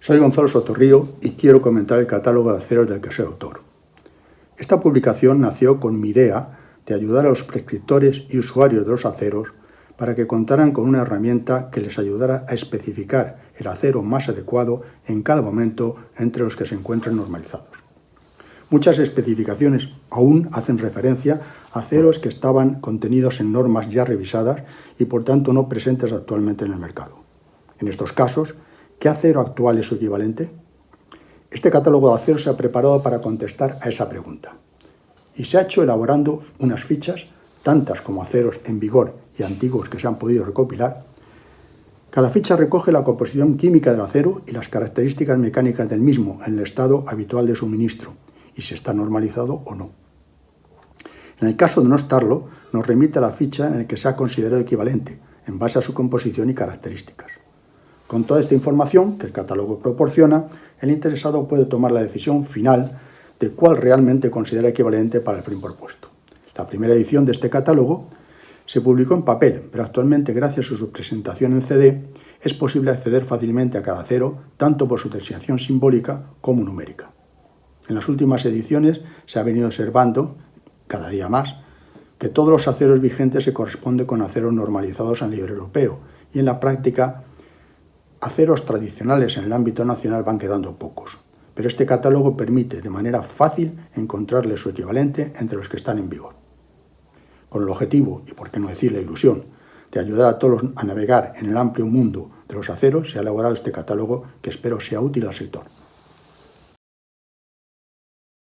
Soy Gonzalo Sotorrío y quiero comentar el catálogo de aceros del que soy autor. Esta publicación nació con mi idea de ayudar a los prescriptores y usuarios de los aceros para que contaran con una herramienta que les ayudara a especificar el acero más adecuado en cada momento entre los que se encuentran normalizados. Muchas especificaciones aún hacen referencia a aceros que estaban contenidos en normas ya revisadas y por tanto no presentes actualmente en el mercado. En estos casos, ¿qué acero actual es su equivalente? Este catálogo de aceros se ha preparado para contestar a esa pregunta y se ha hecho elaborando unas fichas, tantas como aceros en vigor y antiguos que se han podido recopilar. Cada ficha recoge la composición química del acero y las características mecánicas del mismo en el estado habitual de suministro y si está normalizado o no. En el caso de no estarlo, nos remite a la ficha en la que se ha considerado equivalente, en base a su composición y características. Con toda esta información que el catálogo proporciona, el interesado puede tomar la decisión final de cuál realmente considera equivalente para el fin propuesto. La primera edición de este catálogo se publicó en papel, pero actualmente gracias a su presentación en CD es posible acceder fácilmente a cada acero, tanto por su designación simbólica como numérica. En las últimas ediciones se ha venido observando, cada día más, que todos los aceros vigentes se corresponden con aceros normalizados a nivel europeo y en la práctica aceros tradicionales en el ámbito nacional van quedando pocos, pero este catálogo permite de manera fácil encontrarle su equivalente entre los que están en vigor. Con el objetivo, y por qué no decir la ilusión, de ayudar a todos a navegar en el amplio mundo de los aceros, se ha elaborado este catálogo que espero sea útil al sector.